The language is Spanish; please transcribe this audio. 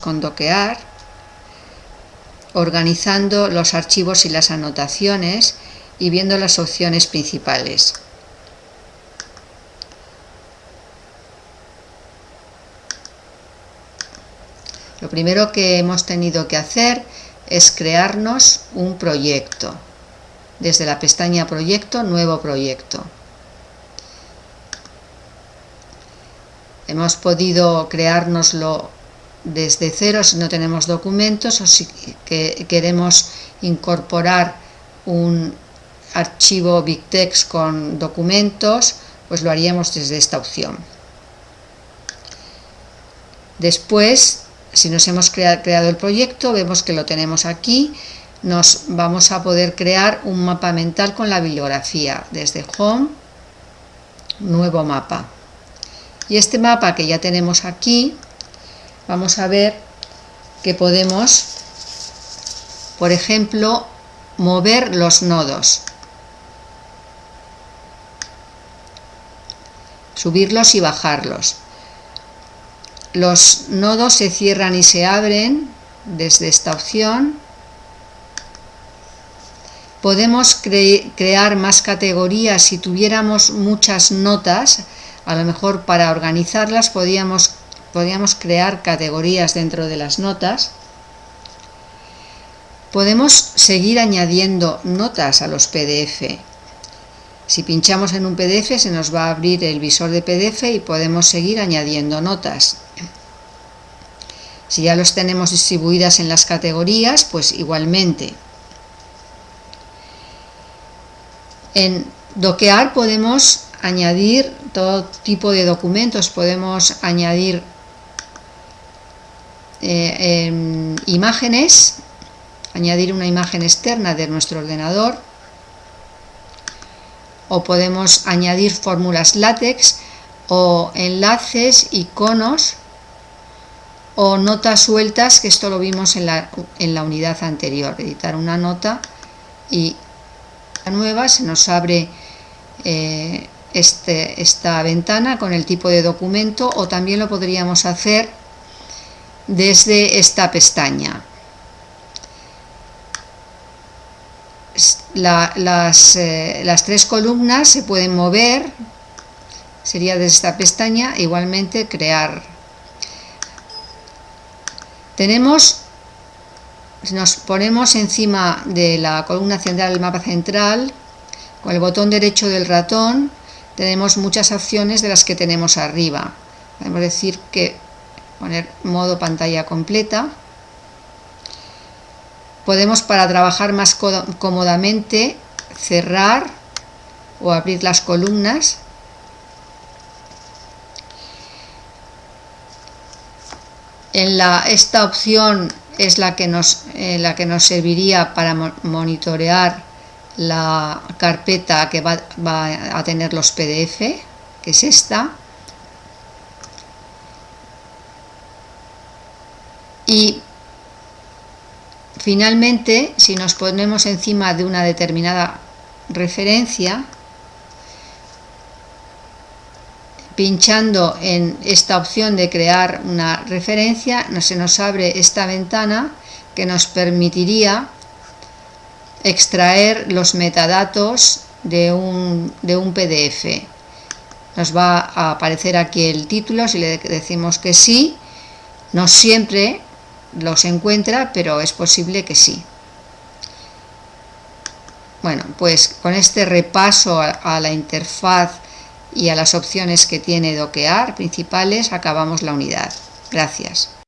con doquear, organizando los archivos y las anotaciones y viendo las opciones principales. Lo primero que hemos tenido que hacer es crearnos un proyecto. Desde la pestaña Proyecto, Nuevo Proyecto. Hemos podido creárnoslo desde cero si no tenemos documentos o si queremos incorporar un archivo BigText con documentos, pues lo haríamos desde esta opción. Después, si nos hemos creado el proyecto, vemos que lo tenemos aquí, nos vamos a poder crear un mapa mental con la bibliografía, desde Home, Nuevo mapa. Y este mapa que ya tenemos aquí, vamos a ver que podemos, por ejemplo, mover los nodos, subirlos y bajarlos. Los nodos se cierran y se abren desde esta opción. Podemos crear más categorías si tuviéramos muchas notas, a lo mejor para organizarlas podríamos podríamos crear categorías dentro de las notas. Podemos seguir añadiendo notas a los PDF. Si pinchamos en un PDF se nos va a abrir el visor de PDF y podemos seguir añadiendo notas. Si ya los tenemos distribuidas en las categorías, pues igualmente. En doquear podemos añadir todo tipo de documentos, podemos añadir eh, imágenes, añadir una imagen externa de nuestro ordenador o podemos añadir fórmulas látex o enlaces, iconos o notas sueltas, que esto lo vimos en la, en la unidad anterior, editar una nota y la nueva se nos abre eh, este, esta ventana con el tipo de documento o también lo podríamos hacer desde esta pestaña. las, eh, las, tres columnas se pueden mover, sería desde esta pestaña, igualmente crear. Tenemos, nos ponemos encima de la columna central del mapa central, con el botón derecho del ratón, tenemos muchas opciones de las que tenemos arriba. Podemos decir que poner modo pantalla completa. Podemos para trabajar más cómodamente cerrar o abrir las columnas. Esta opción es la que, nos, eh, la que nos serviría para monitorear la carpeta que va, va a tener los PDF, que es esta. Y finalmente, si nos ponemos encima de una determinada referencia, pinchando en esta opción de crear una referencia, se nos abre esta ventana que nos permitiría extraer los metadatos de un, de un PDF. Nos va a aparecer aquí el título, si le decimos que sí, no siempre los encuentra, pero es posible que sí. Bueno, pues con este repaso a, la interfaz y a las opciones que tiene doquear principales acabamos la unidad. Gracias.